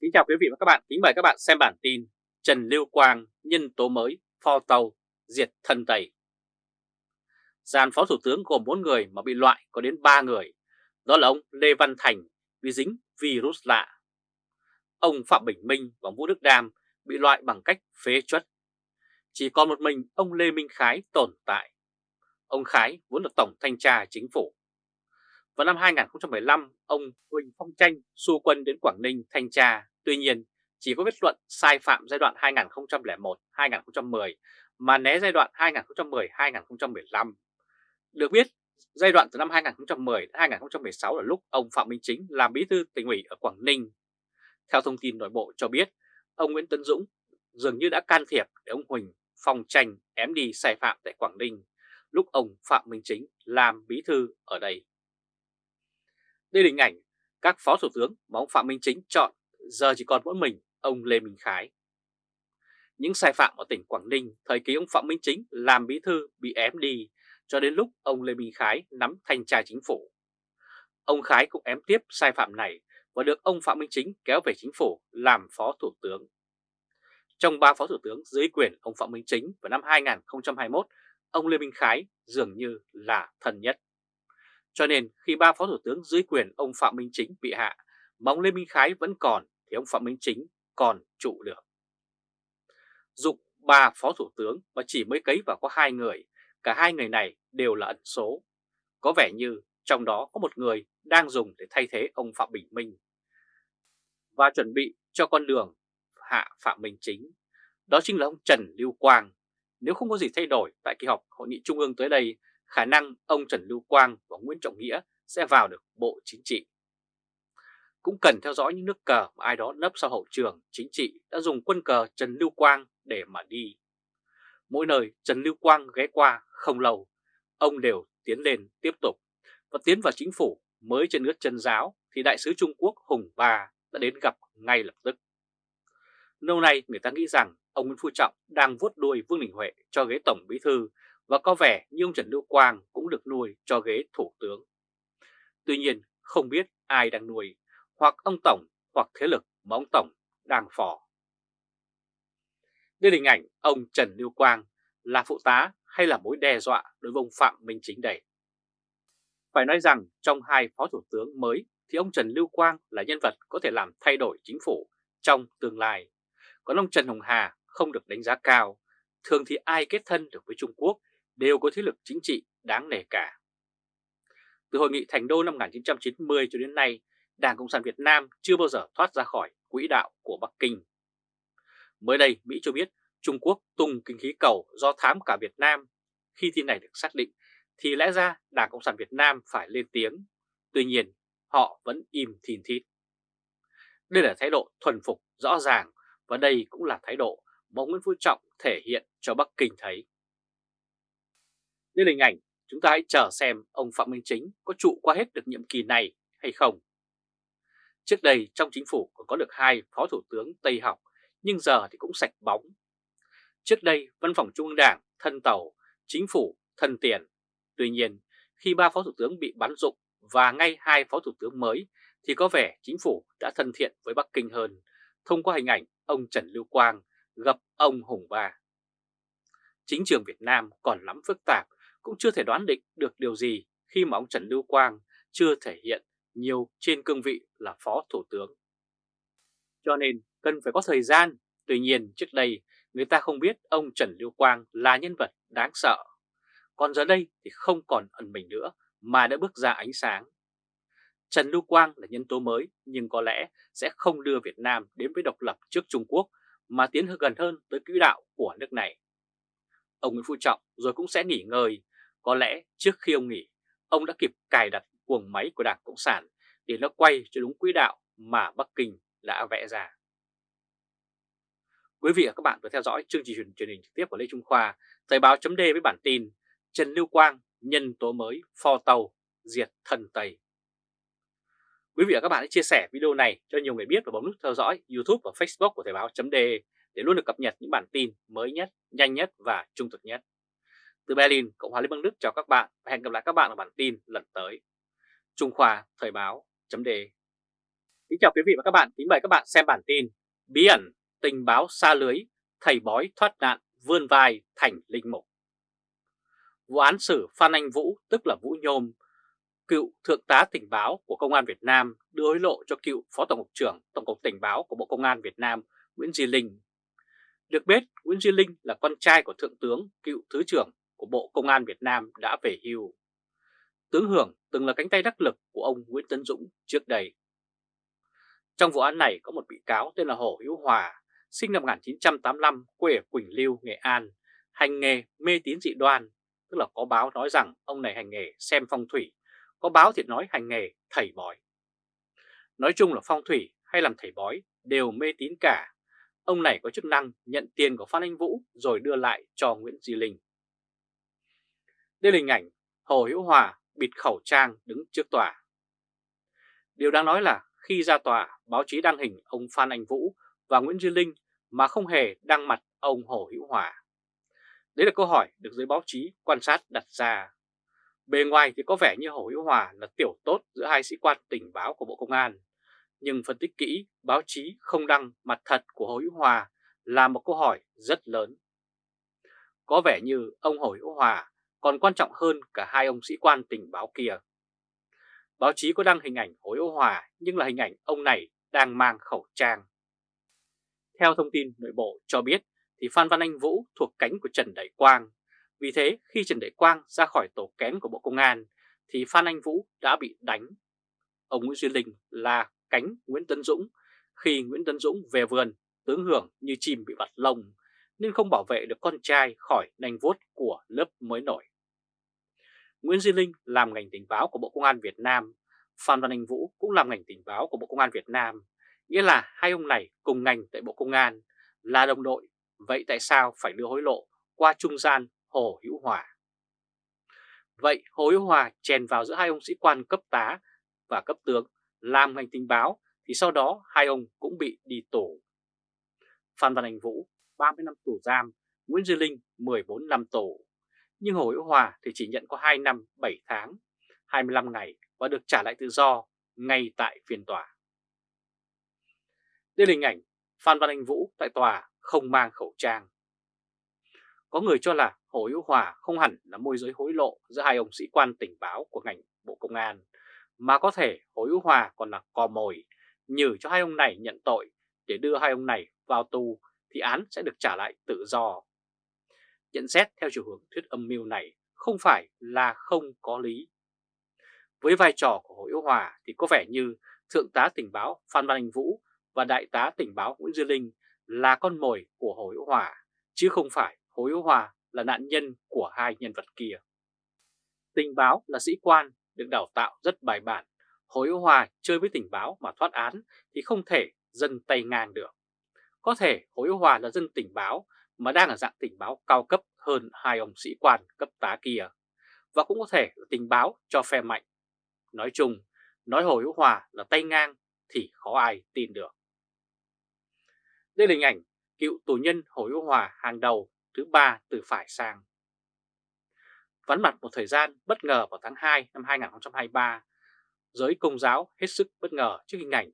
Kính chào quý vị và các bạn, kính mời các bạn xem bản tin Trần Lưu Quang nhân tố mới pho tàu diệt thân Tây. Gian phó thủ tướng gồm 4 người mà bị loại có đến 3 người, đó là ông Lê Văn Thành bị dính virus lạ. Ông Phạm Bình Minh và Vũ Đức Đam bị loại bằng cách phế chuất. Chỉ còn một mình ông Lê Minh Khái tồn tại. Ông Khái vốn là Tổng Thanh tra Chính phủ. Vào năm 2015, ông Huỳnh Phong Tranh xu quân đến Quảng Ninh thanh tra, tuy nhiên chỉ có kết luận sai phạm giai đoạn 2001-2010 mà né giai đoạn 2010-2015. Được biết, giai đoạn từ năm 2010 đến 2016 là lúc ông Phạm Minh Chính làm bí thư tỉnh ủy ở Quảng Ninh. Theo thông tin nội bộ cho biết, ông Nguyễn Tấn Dũng dường như đã can thiệp để ông Huỳnh Phong Tranh ém đi sai phạm tại Quảng Ninh lúc ông Phạm Minh Chính làm bí thư ở đây. Đây là hình ảnh các phó thủ tướng mà ông Phạm Minh Chính chọn giờ chỉ còn mỗi mình ông Lê Minh Khái. Những sai phạm ở tỉnh Quảng Ninh thời kỳ ông Phạm Minh Chính làm bí thư bị ém đi cho đến lúc ông Lê Minh Khái nắm thanh tra chính phủ. Ông Khái cũng ém tiếp sai phạm này và được ông Phạm Minh Chính kéo về chính phủ làm phó thủ tướng. Trong ba phó thủ tướng dưới quyền ông Phạm Minh Chính vào năm 2021, ông Lê Minh Khái dường như là thần nhất. Cho nên khi ba phó thủ tướng dưới quyền ông Phạm Minh Chính bị hạ, mà ông Lê Minh Khái vẫn còn thì ông Phạm Minh Chính còn trụ được. Dụng ba phó thủ tướng mà chỉ mới cấy vào có hai người, cả hai người này đều là ẩn số. Có vẻ như trong đó có một người đang dùng để thay thế ông Phạm Bình Minh và chuẩn bị cho con đường hạ Phạm Minh Chính. Đó chính là ông Trần Lưu Quang. Nếu không có gì thay đổi tại kỳ họp hội nghị trung ương tới đây khả năng ông Trần Lưu Quang và Nguyễn Trọng Nghĩa sẽ vào được Bộ Chính trị. Cũng cần theo dõi những nước cờ mà ai đó nấp sau hậu trường chính trị đã dùng quân cờ Trần Lưu Quang để mà đi. Mỗi nơi Trần Lưu Quang ghé qua không lâu, ông đều tiến lên tiếp tục và tiến vào chính phủ mới trên nước chân giáo thì đại sứ Trung Quốc Hùng Ba đã đến gặp ngay lập tức. Lâu nay người ta nghĩ rằng ông Nguyễn Phú Trọng đang vuốt đuôi Vương Đình Huệ cho ghế Tổng Bí Thư và có vẻ như ông Trần Lưu Quang cũng được nuôi cho ghế thủ tướng. Tuy nhiên không biết ai đang nuôi, hoặc ông Tổng hoặc thế lực mà ông Tổng đang phò. Đây là hình ảnh ông Trần Lưu Quang là phụ tá hay là mối đe dọa đối với ông Phạm Minh Chính đây. Phải nói rằng trong hai phó thủ tướng mới thì ông Trần Lưu Quang là nhân vật có thể làm thay đổi chính phủ trong tương lai. Còn ông Trần Hồng Hà không được đánh giá cao. Thường thì ai kết thân được với Trung Quốc đều có thế lực chính trị đáng nể cả. Từ hội nghị Thành Đô năm 1990 cho đến nay, Đảng Cộng sản Việt Nam chưa bao giờ thoát ra khỏi quỹ đạo của Bắc Kinh. Mới đây, Mỹ cho biết Trung Quốc tung kinh khí cầu do thám cả Việt Nam. Khi tin này được xác định, thì lẽ ra Đảng Cộng sản Việt Nam phải lên tiếng. Tuy nhiên, họ vẫn im thìn thít. Đây là thái độ thuần phục rõ ràng và đây cũng là thái độ mà Nguyễn Phú Trọng thể hiện cho Bắc Kinh thấy. Đây là hình ảnh, chúng ta hãy chờ xem ông Phạm Minh Chính có trụ qua hết được nhiệm kỳ này hay không. Trước đây trong chính phủ còn có được hai phó thủ tướng Tây học, nhưng giờ thì cũng sạch bóng. Trước đây văn phòng Trung ương Đảng thân tàu, chính phủ thân tiền. Tuy nhiên khi ba phó thủ tướng bị bắn dụng và ngay hai phó thủ tướng mới thì có vẻ chính phủ đã thân thiện với Bắc Kinh hơn thông qua hình ảnh ông Trần Lưu Quang gặp ông Hùng Ba. Chính trường Việt Nam còn lắm phức tạp cũng chưa thể đoán định được điều gì khi mà ông Trần Lưu Quang chưa thể hiện nhiều trên cương vị là Phó Thủ tướng. Cho nên cần phải có thời gian, tuy nhiên trước đây người ta không biết ông Trần Lưu Quang là nhân vật đáng sợ. Còn giờ đây thì không còn ẩn mình nữa mà đã bước ra ánh sáng. Trần Lưu Quang là nhân tố mới nhưng có lẽ sẽ không đưa Việt Nam đến với độc lập trước Trung Quốc mà tiến gần hơn tới quỹ đạo của nước này. Ông Nguyễn Phú Trọng rồi cũng sẽ nghỉ ngơi có lẽ trước khi ông nghỉ, ông đã kịp cài đặt cuồng máy của Đảng Cộng sản để nó quay cho đúng quỹ đạo mà Bắc Kinh đã vẽ ra. Quý vị và các bạn vừa theo dõi chương trình truyền hình trực tiếp của Lê Trung Khoa, Thời báo chấm với bản tin Trần Lưu Quang nhân tố mới pho tàu diệt thần Tây. Quý vị và các bạn hãy chia sẻ video này cho nhiều người biết và bấm nút theo dõi YouTube và Facebook của Thời báo chấm để luôn được cập nhật những bản tin mới nhất, nhanh nhất và trung thực nhất. Từ Berlin, Cộng hòa Liên bang Đức chào các bạn và hẹn gặp lại các bạn ở bản tin lần tới. Trung Khoa Thời báo chấm Kính chào quý vị và các bạn, kính mời các bạn xem bản tin Bí ẩn, tình báo xa lưới, thầy bói thoát nạn, vươn vai thành linh mục Vụ án xử Phan Anh Vũ, tức là Vũ Nhôm, cựu thượng tá tình báo của Công an Việt Nam đưa hối lộ cho cựu Phó Tổng cục trưởng Tổng cục Tình báo của Bộ Công an Việt Nam Nguyễn Duy Linh. Được biết, Nguyễn Duy Linh là con trai của Thượng tướng, cựu Thứ trưởng của Bộ Công an Việt Nam đã về hưu. Tướng Hưởng từng là cánh tay đắc lực của ông Nguyễn Tấn Dũng trước đây. Trong vụ án này có một bị cáo tên là Hồ Hữu Hòa, sinh năm 1985, quê ở Quỳnh Lưu, Nghệ An, hành nghề mê tín dị đoan, tức là có báo nói rằng ông này hành nghề xem phong thủy, có báo thì nói hành nghề thầy bói. Nói chung là phong thủy hay làm thầy bói đều mê tín cả. Ông này có chức năng nhận tiền của Phan Anh Vũ rồi đưa lại cho Nguyễn Duy Linh. Đây là hình ảnh Hồ Hữu Hòa bịt khẩu trang đứng trước tòa. Điều đáng nói là khi ra tòa, báo chí đăng hình ông Phan Anh Vũ và Nguyễn Duy Linh mà không hề đăng mặt ông Hồ Hữu Hòa. Đấy là câu hỏi được giới báo chí quan sát đặt ra. Bề ngoài thì có vẻ như Hồ Hữu Hòa là tiểu tốt giữa hai sĩ quan tình báo của Bộ Công an. Nhưng phân tích kỹ, báo chí không đăng mặt thật của Hồ Hữu Hòa là một câu hỏi rất lớn. Có vẻ như ông Hồ Hữu Hòa còn quan trọng hơn cả hai ông sĩ quan tình báo kia. Báo chí có đăng hình ảnh hối Hữu Hòa nhưng là hình ảnh ông này đang mang khẩu trang. Theo thông tin nội bộ cho biết thì Phan Văn Anh Vũ thuộc cánh của Trần Đại Quang. Vì thế khi Trần Đại Quang ra khỏi tổ kén của Bộ Công an thì Phan Anh Vũ đã bị đánh. Ông Nguyễn Duy Linh là cánh Nguyễn Tấn Dũng. Khi Nguyễn Tấn Dũng về vườn, tướng hưởng như chim bị vặt lông nên không bảo vệ được con trai khỏi nanh vuốt của lớp mới nổi. Nguyễn Duy Linh làm ngành tình báo của Bộ Công an Việt Nam, Phan Văn Anh Vũ cũng làm ngành tình báo của Bộ Công an Việt Nam, nghĩa là hai ông này cùng ngành tại Bộ Công an là đồng đội, vậy tại sao phải đưa hối lộ qua trung gian Hồ Hữu Hòa? Vậy Hồ Hữu Hòa chèn vào giữa hai ông sĩ quan cấp tá và cấp tướng làm ngành tình báo thì sau đó hai ông cũng bị đi tù. Phan Văn Anh Vũ 30 năm tù giam, Nguyễn Duy Linh 14 năm tù. Nhưng Hồ Hữu Hòa thì chỉ nhận có 2 năm 7 tháng, 25 ngày và được trả lại tự do ngay tại phiên tòa. Đây là hình ảnh Phan Văn Anh Vũ tại tòa không mang khẩu trang. Có người cho là Hồ Hữu Hòa không hẳn là môi giới hối lộ giữa hai ông sĩ quan tình báo của ngành Bộ Công an, mà có thể Hồ Hữu Hòa còn là cò mồi, nhử cho hai ông này nhận tội để đưa hai ông này vào tù thì án sẽ được trả lại tự do. Nhận xét theo chiều hướng thuyết âm mưu này không phải là không có lý. Với vai trò của Hồ Hữu Hòa thì có vẻ như Thượng tá tình báo Phan Văn Anh Vũ và Đại tá tình báo Nguyễn Duy Linh là con mồi của Hồ Hữu Hòa, chứ không phải Hồ Hữu Hòa là nạn nhân của hai nhân vật kia. Tình báo là sĩ quan được đào tạo rất bài bản. Hồ Hữu Hòa chơi với tình báo mà thoát án thì không thể dân tay ngang được. Có thể Hồ Hữu Hòa là dân tình báo mà đang ở dạng tình báo cao cấp hơn hai ông sĩ quan cấp tá kia. Và cũng có thể là tình báo cho phe mạnh. Nói chung, nói Hồ Hữu Hòa là tay ngang thì khó ai tin được. Đây là hình ảnh cựu tù nhân Hồ Hữu Hòa hàng đầu thứ ba từ phải sang. Vắn mặt một thời gian bất ngờ vào tháng 2 năm 2023, giới công giáo hết sức bất ngờ trước hình ảnh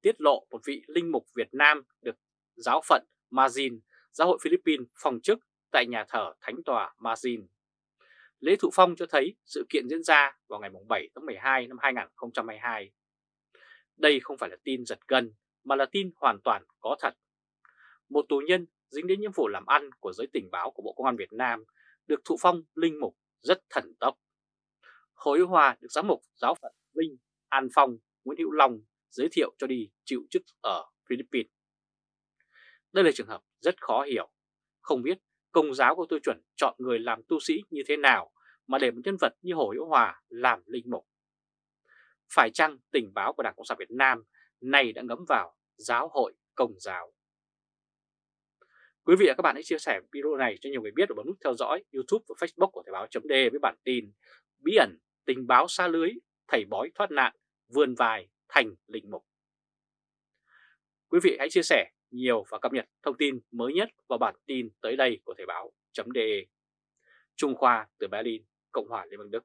tiết lộ một vị linh mục Việt Nam được giáo phận Margin giáo hội Philippines phòng chức tại nhà thờ Thánh tòa Mazin. Lễ thụ phong cho thấy sự kiện diễn ra vào ngày 7 tháng 12 năm 2022. Đây không phải là tin giật gân mà là tin hoàn toàn có thật. Một tù nhân dính đến nhiệm vụ làm ăn của giới tình báo của Bộ Công an Việt Nam được thụ phong linh mục rất thần tốc. Hồ Hữu Hòa được giám mục giáo phận Vinh, An Phong, Nguyễn Hữu Long giới thiệu cho đi chịu chức ở Philippines. Đây là trường hợp rất khó hiểu. Không biết công giáo có tiêu chuẩn chọn người làm tu sĩ như thế nào mà để một nhân vật như Hồ Hữu Hòa làm linh mục. Phải chăng tình báo của Đảng Cộng sản Việt Nam này đã ngấm vào giáo hội công giáo? Quý vị và các bạn hãy chia sẻ video này cho nhiều người biết và bấm nút theo dõi YouTube và Facebook của Thời báo chấm với bản tin Bí ẩn tình báo xa lưới, thầy bói thoát nạn, vươn vài thành linh mục. Quý vị hãy chia sẻ nhiều và cập nhật thông tin mới nhất vào bản tin tới đây của Thời báo.de Trung Khoa từ Berlin, Cộng hòa Liên bang Đức.